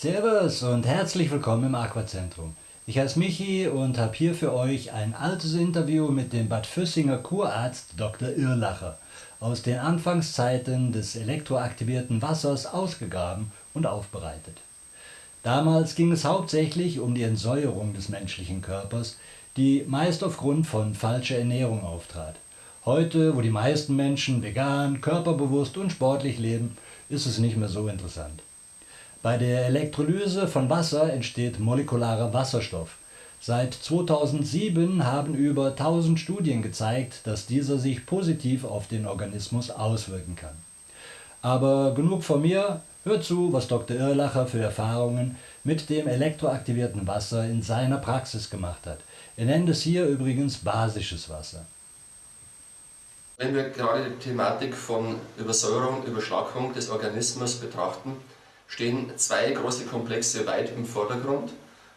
Servus und herzlich willkommen im Aquazentrum. Ich heiße Michi und habe hier für euch ein altes Interview mit dem Bad Füssinger Kurarzt Dr. Irlacher aus den Anfangszeiten des elektroaktivierten Wassers ausgegraben und aufbereitet. Damals ging es hauptsächlich um die Entsäuerung des menschlichen Körpers, die meist aufgrund von falscher Ernährung auftrat. Heute, wo die meisten Menschen vegan, körperbewusst und sportlich leben, ist es nicht mehr so interessant. Bei der Elektrolyse von Wasser entsteht molekularer Wasserstoff. Seit 2007 haben über 1000 Studien gezeigt, dass dieser sich positiv auf den Organismus auswirken kann. Aber genug von mir, hört zu, was Dr. Irlacher für Erfahrungen mit dem elektroaktivierten Wasser in seiner Praxis gemacht hat. Er nennt es hier übrigens basisches Wasser. Wenn wir gerade die Thematik von Übersäuerung, Überschlagung des Organismus betrachten, stehen zwei große Komplexe weit im Vordergrund.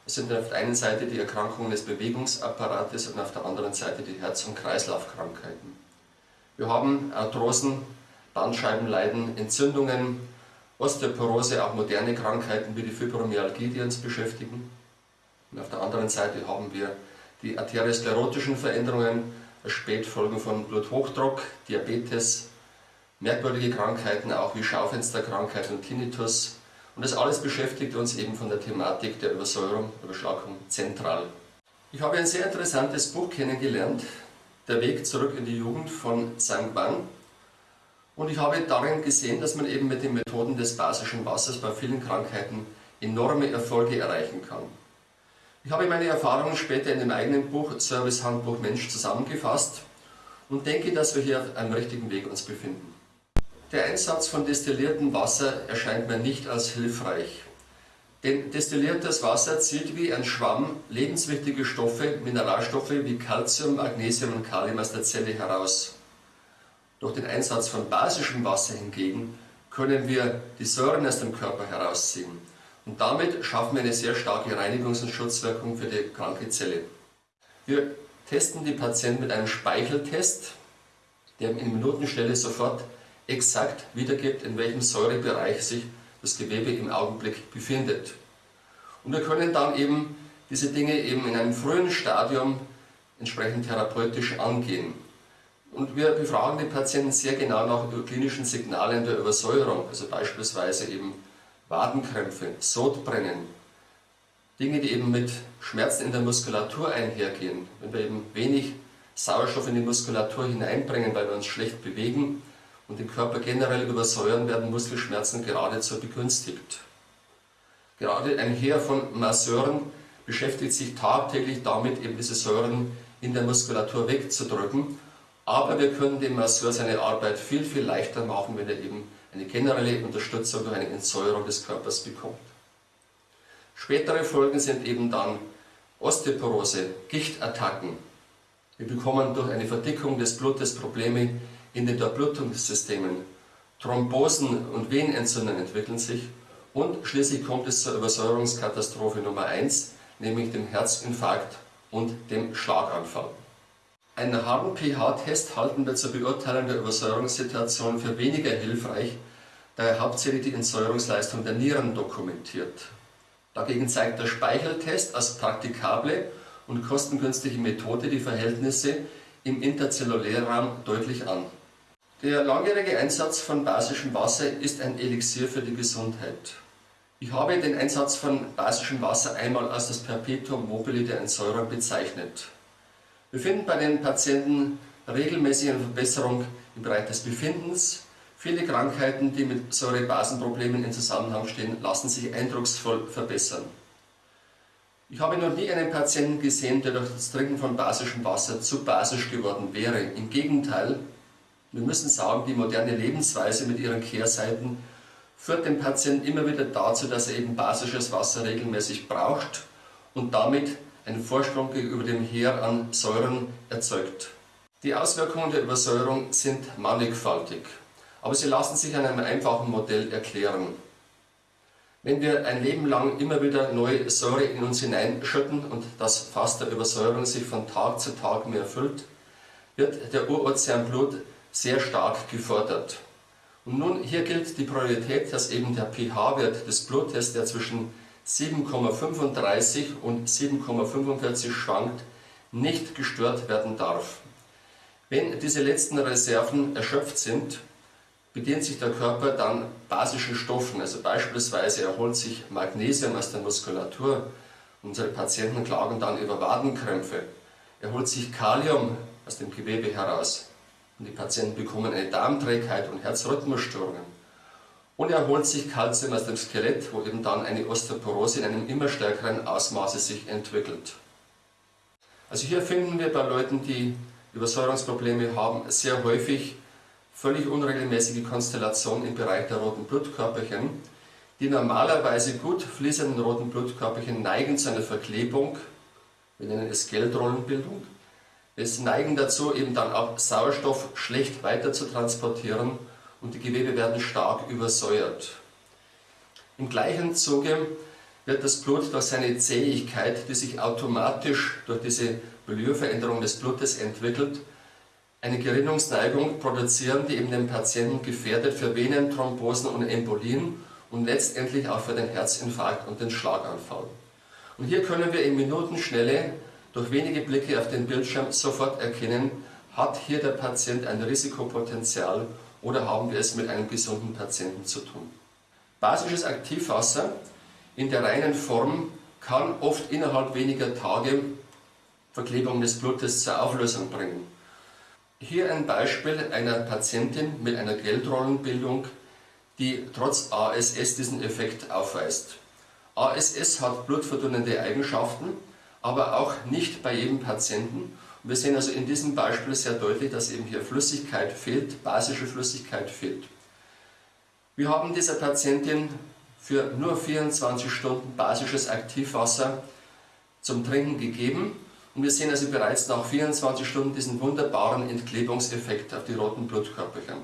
Es sind auf der einen Seite die Erkrankungen des Bewegungsapparates und auf der anderen Seite die Herz- und Kreislaufkrankheiten. Wir haben Arthrosen, Bandscheibenleiden, Entzündungen, Osteoporose, auch moderne Krankheiten wie die Fibromyalgie, die uns beschäftigen. Und auf der anderen Seite haben wir die arteriosklerotischen Veränderungen, Spätfolgen von Bluthochdruck, Diabetes, merkwürdige Krankheiten auch wie Schaufensterkrankheit und Tinnitus, und das alles beschäftigt uns eben von der Thematik der Übersäuerung, Überschlagung zentral. Ich habe ein sehr interessantes Buch kennengelernt, Der Weg zurück in die Jugend von Sang Ban. Und ich habe darin gesehen, dass man eben mit den Methoden des basischen Wassers bei vielen Krankheiten enorme Erfolge erreichen kann. Ich habe meine Erfahrungen später in dem eigenen Buch Service Handbuch Mensch zusammengefasst und denke, dass wir hier auf einem richtigen Weg uns befinden. Der Einsatz von destilliertem Wasser erscheint mir nicht als hilfreich. Denn destilliertes Wasser zieht wie ein Schwamm lebenswichtige Stoffe, Mineralstoffe wie Calcium, Magnesium und Kalium aus der Zelle heraus. Durch den Einsatz von basischem Wasser hingegen können wir die Säuren aus dem Körper herausziehen. Und damit schaffen wir eine sehr starke Reinigungs- und Schutzwirkung für die kranke Zelle. Wir testen die Patienten mit einem Speicheltest, der in Minutenstelle sofort exakt wiedergibt, in welchem Säurebereich sich das Gewebe im Augenblick befindet. Und wir können dann eben diese Dinge eben in einem frühen Stadium entsprechend therapeutisch angehen. Und wir befragen die Patienten sehr genau nach klinischen Signalen der Übersäuerung, also beispielsweise eben Wadenkrämpfe, Sodbrennen, Dinge, die eben mit Schmerzen in der Muskulatur einhergehen. Wenn wir eben wenig Sauerstoff in die Muskulatur hineinbringen, weil wir uns schlecht bewegen, und den Körper generell übersäuern, werden Muskelschmerzen geradezu begünstigt. Gerade ein Heer von Masseuren beschäftigt sich tagtäglich damit, eben diese Säuren in der Muskulatur wegzudrücken. Aber wir können dem Masseur seine Arbeit viel, viel leichter machen, wenn er eben eine generelle Unterstützung durch eine Entsäuerung des Körpers bekommt. Spätere Folgen sind eben dann Osteoporose, Gichtattacken. Wir bekommen durch eine Verdickung des Blutes Probleme in den Durchblutungssystemen. Thrombosen und Venenentzündungen entwickeln sich und schließlich kommt es zur Übersäuerungskatastrophe Nummer 1, nämlich dem Herzinfarkt und dem Schlaganfall. Einen harten pH-Test halten wir zur Beurteilung der Übersäuerungssituation für weniger hilfreich, da er hauptsächlich die Entsäuerungsleistung der Nieren dokumentiert. Dagegen zeigt der Speicheltest als praktikable und kostengünstige Methode die Verhältnisse im interzellulären Raum deutlich an. Der langjährige Einsatz von basischem Wasser ist ein Elixier für die Gesundheit. Ich habe den Einsatz von basischem Wasser einmal als das Perpetuum mobile der Entsäuerung bezeichnet. Wir finden bei den Patienten regelmäßig eine Verbesserung im Bereich des Befindens. Viele Krankheiten, die mit Säurebasenproblemen in Zusammenhang stehen, lassen sich eindrucksvoll verbessern. Ich habe noch nie einen Patienten gesehen, der durch das Trinken von basischem Wasser zu basisch geworden wäre. Im Gegenteil, wir müssen sagen, die moderne Lebensweise mit ihren Kehrseiten führt den Patienten immer wieder dazu, dass er eben basisches Wasser regelmäßig braucht und damit einen Vorsprung gegenüber dem Heer an Säuren erzeugt. Die Auswirkungen der Übersäuerung sind mannigfaltig, aber sie lassen sich an einem einfachen Modell erklären. Wenn wir ein Leben lang immer wieder neue Säure in uns hineinschütten und das Fass der Übersäuerung sich von Tag zu Tag mehr füllt, wird der Urozean Blut sehr stark gefordert. Und nun hier gilt die Priorität, dass eben der pH-Wert des Blutes, der zwischen 7,35 und 7,45 schwankt, nicht gestört werden darf. Wenn diese letzten Reserven erschöpft sind, bedient sich der Körper dann basischen Stoffen. Also beispielsweise erholt sich Magnesium aus der Muskulatur. Unsere Patienten klagen dann über Wadenkrämpfe. Erholt sich Kalium aus dem Gewebe heraus. Und die Patienten bekommen eine Darmträgheit und Herzrhythmusstörungen. Und erholt sich Kalzium aus dem Skelett, wo eben dann eine Osteoporose in einem immer stärkeren Ausmaße sich entwickelt. Also hier finden wir bei Leuten, die Übersäuerungsprobleme haben, sehr häufig völlig unregelmäßige Konstellationen im Bereich der roten Blutkörperchen. Die normalerweise gut fließenden roten Blutkörperchen neigen zu einer Verklebung, wir nennen es Geldrollenbildung. Es neigen dazu, eben dann auch Sauerstoff schlecht weiter zu transportieren und die Gewebe werden stark übersäuert. Im gleichen Zuge wird das Blut durch seine Zähigkeit, die sich automatisch durch diese Milieurveränderung des Blutes entwickelt, eine Gerinnungsneigung produzieren, die eben den Patienten gefährdet für Venenthrombosen und Embolien und letztendlich auch für den Herzinfarkt und den Schlaganfall. Und hier können wir in Minutenschnelle durch wenige Blicke auf den Bildschirm sofort erkennen, hat hier der Patient ein Risikopotenzial oder haben wir es mit einem gesunden Patienten zu tun. Basisches Aktivwasser in der reinen Form kann oft innerhalb weniger Tage Verklebung des Blutes zur Auflösung bringen. Hier ein Beispiel einer Patientin mit einer Geldrollenbildung, die trotz ASS diesen Effekt aufweist. ASS hat blutverdünnende Eigenschaften, aber auch nicht bei jedem Patienten. wir sehen also in diesem Beispiel sehr deutlich, dass eben hier Flüssigkeit fehlt, basische Flüssigkeit fehlt. Wir haben dieser Patientin für nur 24 Stunden basisches Aktivwasser zum Trinken gegeben und wir sehen also bereits nach 24 Stunden diesen wunderbaren Entklebungseffekt auf die roten Blutkörperchen.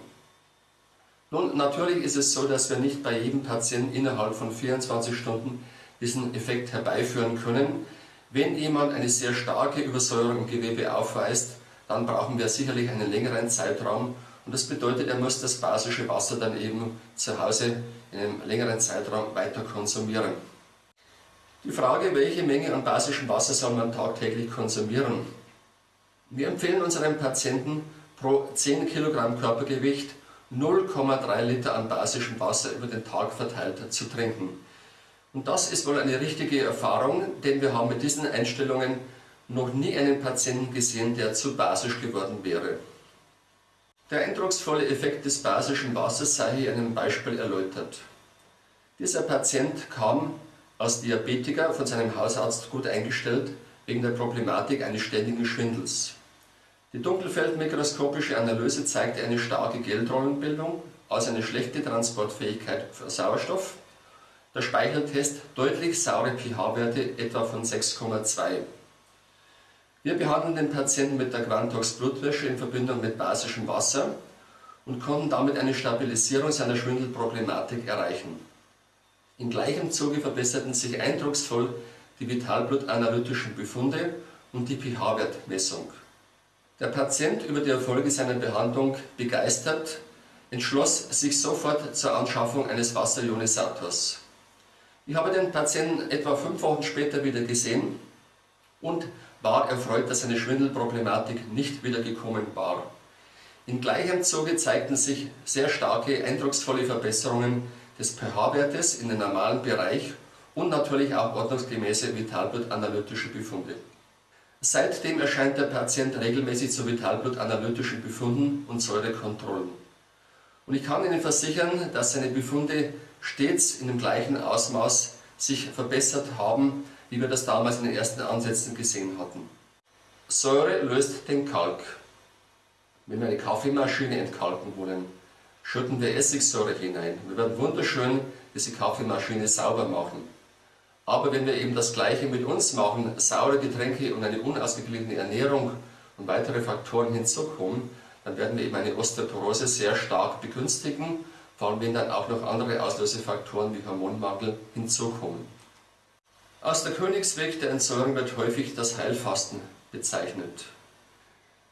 Nun, natürlich ist es so, dass wir nicht bei jedem Patienten innerhalb von 24 Stunden diesen Effekt herbeiführen können. Wenn jemand eine sehr starke Übersäuerung im Gewebe aufweist, dann brauchen wir sicherlich einen längeren Zeitraum und das bedeutet, er muss das basische Wasser dann eben zu Hause in einem längeren Zeitraum weiter konsumieren. Die Frage, welche Menge an basischem Wasser soll man tagtäglich konsumieren? Wir empfehlen unseren Patienten pro 10 Kilogramm Körpergewicht 0,3 Liter an basischem Wasser über den Tag verteilt zu trinken. Und das ist wohl eine richtige Erfahrung, denn wir haben mit diesen Einstellungen noch nie einen Patienten gesehen, der zu basisch geworden wäre. Der eindrucksvolle Effekt des basischen Wassers sei hier in einem Beispiel erläutert. Dieser Patient kam als Diabetiker von seinem Hausarzt gut eingestellt wegen der Problematik eines ständigen Schwindels. Die dunkelfeldmikroskopische Analyse zeigte eine starke Geldrollenbildung, also eine schlechte Transportfähigkeit für Sauerstoff. Der Speicheltest deutlich saure pH-Werte etwa von 6,2. Wir behandeln den Patienten mit der Quantox Blutwäsche in Verbindung mit basischem Wasser und konnten damit eine Stabilisierung seiner Schwindelproblematik erreichen. Im gleichen Zuge verbesserten sich eindrucksvoll die vitalblutanalytischen Befunde und die pH-Wertmessung. Der Patient über die Erfolge seiner Behandlung begeistert, entschloss sich sofort zur Anschaffung eines Wasserionisators. Ich habe den Patienten etwa fünf Wochen später wieder gesehen und war erfreut, dass seine Schwindelproblematik nicht wieder gekommen war. Im gleichen Zuge zeigten sich sehr starke, eindrucksvolle Verbesserungen des pH-Wertes in den normalen Bereich und natürlich auch ordnungsgemäße Vitalblutanalytische Befunde. Seitdem erscheint der Patient regelmäßig zu Vitalblutanalytischen Befunden und Säurekontrollen. Und ich kann Ihnen versichern, dass seine Befunde stets in dem gleichen Ausmaß sich verbessert haben, wie wir das damals in den ersten Ansätzen gesehen hatten. Säure löst den Kalk. Wenn wir eine Kaffeemaschine entkalken wollen, schütten wir Essigsäure hinein. Wir werden wunderschön diese Kaffeemaschine sauber machen. Aber wenn wir eben das Gleiche mit uns machen, saure Getränke und eine unausgeglichene Ernährung und weitere Faktoren hinzukommen, dann werden wir eben eine Osteoporose sehr stark begünstigen, vor allem wenn dann auch noch andere Auslösefaktoren wie Hormonmangel hinzukommen. Aus der Königsweg der Entsäuerung wird häufig das Heilfasten bezeichnet.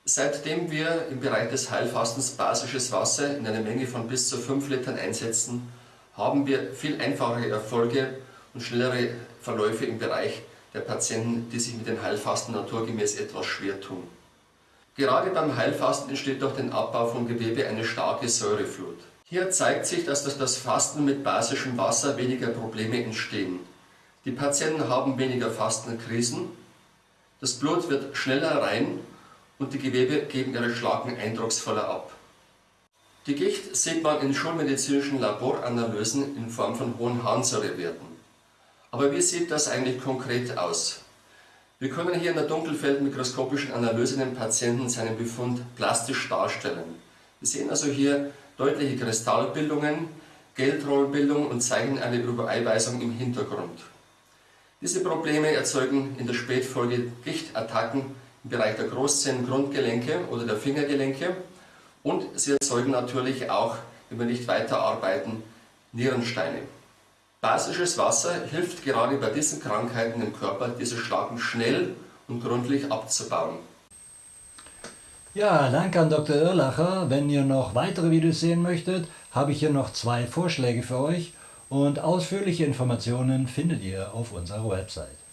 Seitdem wir im Bereich des Heilfastens basisches Wasser in einer Menge von bis zu 5 Litern einsetzen, haben wir viel einfachere Erfolge und schnellere Verläufe im Bereich der Patienten, die sich mit dem Heilfasten naturgemäß etwas schwer tun. Gerade beim Heilfasten entsteht durch den Abbau von Gewebe eine starke Säureflut. Hier zeigt sich, dass durch das Fasten mit basischem Wasser weniger Probleme entstehen. Die Patienten haben weniger Fastenkrisen, das Blut wird schneller rein und die Gewebe geben ihre Schlacken eindrucksvoller ab. Die Gicht sieht man in schulmedizinischen Laboranalysen in Form von hohen Harnsäurewerten. Aber wie sieht das eigentlich konkret aus? Wir können hier in der dunkelfeldmikroskopischen Analyse den Patienten seinen Befund plastisch darstellen. Wir sehen also hier deutliche Kristallbildungen, Geldrollbildung und zeigen eine Übereiweißung im Hintergrund. Diese Probleme erzeugen in der Spätfolge Gichtattacken im Bereich der Großzehengrundgelenke oder der Fingergelenke und sie erzeugen natürlich auch, wenn wir nicht weiterarbeiten, Nierensteine. Basisches Wasser hilft gerade bei diesen Krankheiten im Körper, diese Schlagen schnell und gründlich abzubauen. Ja, danke an Dr. Irlacher. Wenn ihr noch weitere Videos sehen möchtet, habe ich hier noch zwei Vorschläge für euch und ausführliche Informationen findet ihr auf unserer Website.